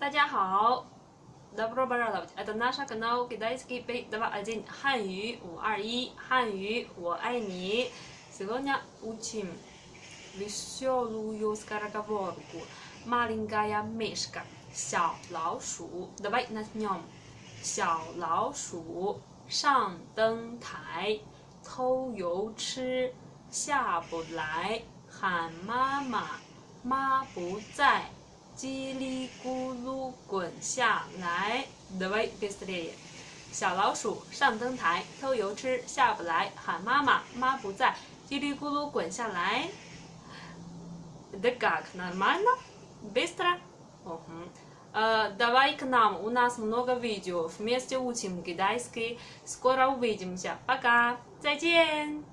大家好，汉语五二一，汉语我爱你。Сегодня учим веселую сказку ворку. Маленькая мышка，小老鼠，对吧？Настям，小老鼠上灯台，偷油吃，下不来，喊妈妈，妈不在。叽里咕噜滚下来，Давай быстрее。小老鼠上灯台偷油吃，下不来喊妈妈，妈不在，叽里咕噜滚下来。Да как нормально? Быстро? Ого. Давай к нам, у нас много видео. Вместе учим китайский. Скоро увидимся. Пока. 再见。